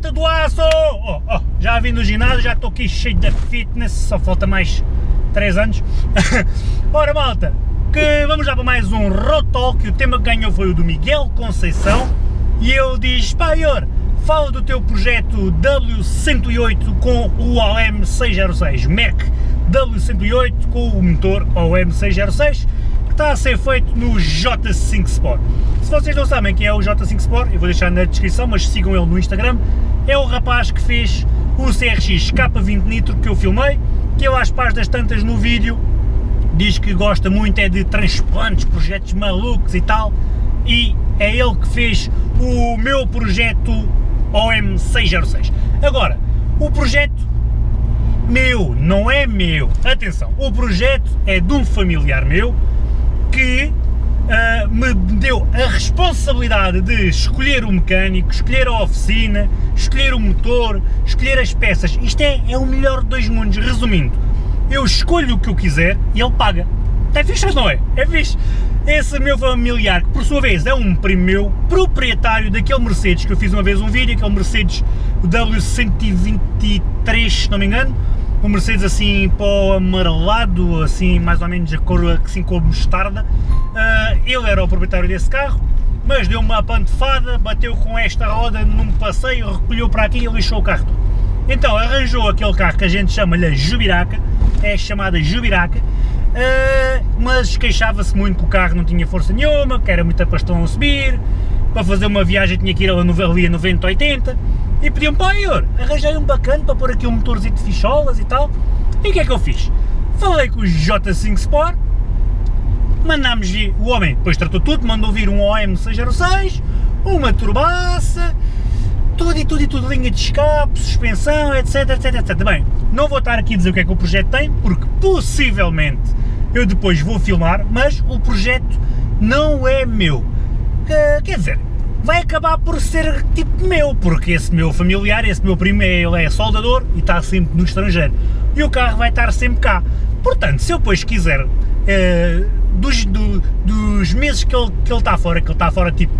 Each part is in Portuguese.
malta do aço? Oh, oh, já vim do ginásio, já estou aqui cheio de fitness, só falta mais 3 anos. Ora malta, que vamos já para mais um Road Talk, o tema que ganhou foi o do Miguel Conceição, e ele diz, pá Ior, fala do teu projeto W108 com o OM606, Mac W108 com o motor OM606, que está a ser feito no J5 Sport. Se vocês não sabem quem é o J5 Sport, eu vou deixar na descrição, mas sigam ele no Instagram, é o rapaz que fez o CRX K20 Nitro que eu filmei, que eu às páginas tantas no vídeo, diz que gosta muito é de transplantes, projetos malucos e tal, e é ele que fez o meu projeto OM606. Agora, o projeto meu, não é meu, atenção, o projeto é de um familiar meu que uh, me deu a responsabilidade de escolher o mecânico, escolher a oficina, escolher o motor, escolher as peças. Isto é, é o melhor de dois mundos. Resumindo, eu escolho o que eu quiser e ele paga. É fixe ou não é? É fixe. Esse meu familiar, que por sua vez é um primo meu, proprietário daquele Mercedes, que eu fiz uma vez um vídeo, aquele Mercedes W123, se não me engano, um Mercedes assim pó amarelado, assim mais ou menos a cor assim como mostarda. Uh, ele era o proprietário desse carro, mas deu uma pantefada, bateu com esta roda num passeio, recolheu para aqui e lixou o carro. Então arranjou aquele carro que a gente chama-lhe Jubiraca, é chamada Jubiraca, uh, mas queixava-se muito que o carro não tinha força nenhuma, que era muito pastão a subir, para fazer uma viagem tinha que ir ali a 90, 80, e pediam para Ior, arranjei um bacana para pôr aqui um motorzinho de ficholas e tal. E o que é que eu fiz? Falei com o J5 Sport, mandámos vir, o homem depois tratou tudo, mandou vir um OM606, uma turbaça, tudo e tudo e tudo, linha de escape, suspensão, etc, etc, etc. Bem, não vou estar aqui a dizer o que é que o projeto tem, porque possivelmente eu depois vou filmar, mas o projeto não é meu. Quer dizer, vai acabar por ser tipo meu, porque esse meu familiar, esse meu primo, ele é soldador e está sempre no estrangeiro. E o carro vai estar sempre cá. Portanto, se eu depois quiser, eh, dos, do, dos meses que ele, que ele está fora, que ele está fora tipo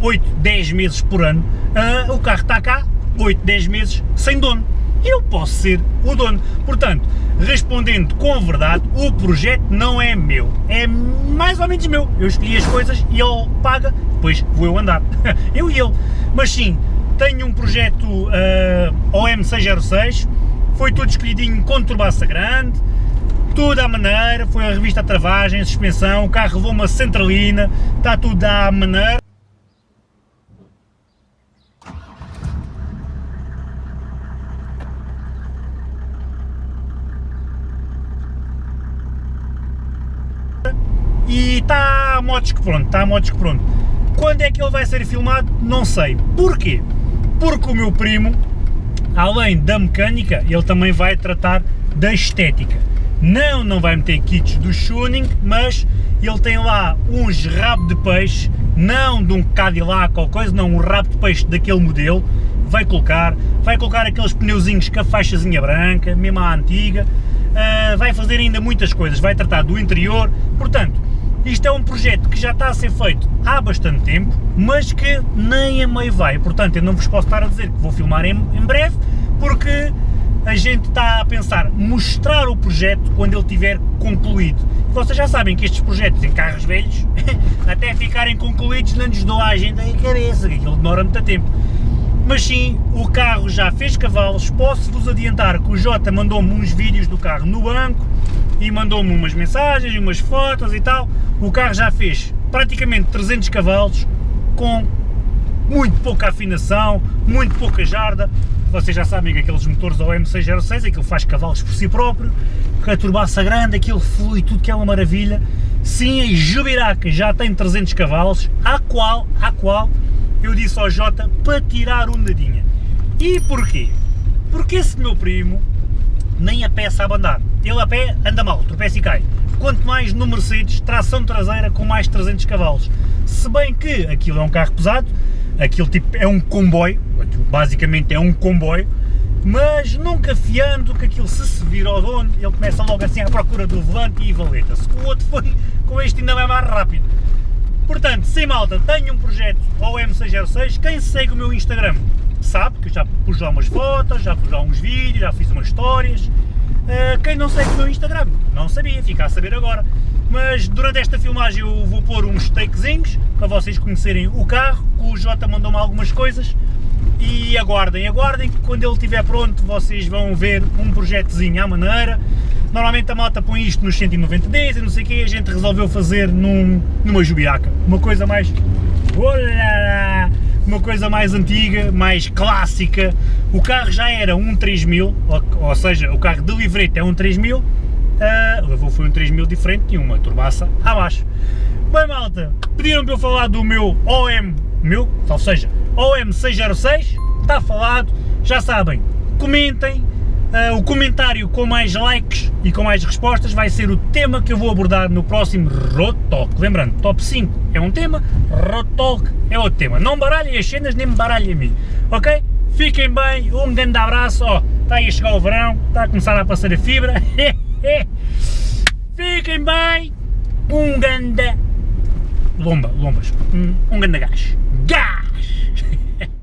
8, 10 meses por ano, uh, o carro está cá 8, 10 meses sem dono. Eu posso ser o dono. Portanto, respondendo com verdade, o projeto não é meu, é mais ou menos meu. Eu escolhi as coisas e ele paga, depois vou eu andar. eu e ele. Mas sim, tenho um projeto uh, OM606, foi tudo escolhidinho com turbaça grande, tudo à maneira, foi a revista a travagem, a suspensão, o carro levou uma centralina, está tudo à maneira. E está a motos que pronto, está a motos que pronto. Quando é que ele vai ser filmado? Não sei. Porquê? Porque o meu primo, além da mecânica, ele também vai tratar da estética. Não, não vai meter kits do tuning, mas ele tem lá uns rabo de peixe, não de um Cadillac ou coisa, não, um rabo de peixe daquele modelo, vai colocar, vai colocar aqueles pneuzinhos com a faixazinha branca, mesmo a antiga, uh, vai fazer ainda muitas coisas, vai tratar do interior, portanto, isto é um projeto que já está a ser feito há bastante tempo, mas que nem a meio vai, portanto eu não vos posso estar a dizer que vou filmar em, em breve, porque a gente está a pensar mostrar o projeto quando ele tiver concluído. Vocês já sabem que estes projetos em carros velhos, até ficarem concluídos, não nos dou a agenda em cabeça, que aquilo demora muito tempo. Mas sim, o carro já fez cavalos, posso-vos adiantar que o Jota mandou-me uns vídeos do carro no banco, e mandou-me umas mensagens e umas fotos e tal. O carro já fez praticamente 300 cavalos com muito pouca afinação, muito pouca jarda. Vocês já sabem que aqueles motores OM606, aquilo faz cavalos por si próprio, com a turbaça grande, aquilo flui tudo que é uma maravilha. Sim, a Jubiraca já tem 300 cavalos, a qual, a qual eu disse ao Jota para tirar um dadinha. E porquê? Porque esse meu primo nem a pé sabe andar. Ele a pé anda mal, tropeça e cai. Quanto mais no Mercedes, tração traseira com mais 300 cavalos. Se bem que aquilo é um carro pesado, aquilo tipo é um comboio, basicamente é um comboio, mas nunca fiando que aquilo se se vira ao dono, ele começa logo assim à procura do volante e valeta-se. O outro foi, com este ainda é mais rápido. Portanto, sem malta, tenho um projeto OM606, quem segue o meu Instagram sabe que eu já pus lá umas fotos, já pus lá uns vídeos, já fiz umas histórias. Uh, quem não segue o meu Instagram, não sabia, fica a saber agora. Mas durante esta filmagem eu vou pôr uns takezinhos para vocês conhecerem o carro, o Jota mandou-me algumas coisas e aguardem, aguardem que quando ele estiver pronto vocês vão ver um projetozinho à maneira. Normalmente a moto põe isto nos 190Ds e não sei o que, a gente resolveu fazer num, numa jubiaca, uma coisa mais... Olá! Uma coisa mais antiga, mais clássica. O carro já era um 3000, ou, ou seja, o carro de livrete é um 3000, uh, levou foi um 3000 diferente e uma turbaça abaixo. Bem malta, pediram para eu falar do meu OM, meu, ou seja, OM606, está falado, já sabem, comentem, uh, o comentário com mais likes e com mais respostas vai ser o tema que eu vou abordar no próximo Road Talk. Lembrando, top 5 é um tema, Road Talk é outro tema. Não baralhem as cenas, nem me baralhem a mim, ok? Fiquem bem, um grande abraço, ó, está aí a chegar o verão, está a começar a passar a fibra, fiquem bem, um grande lomba, lombas, um, um grande gás.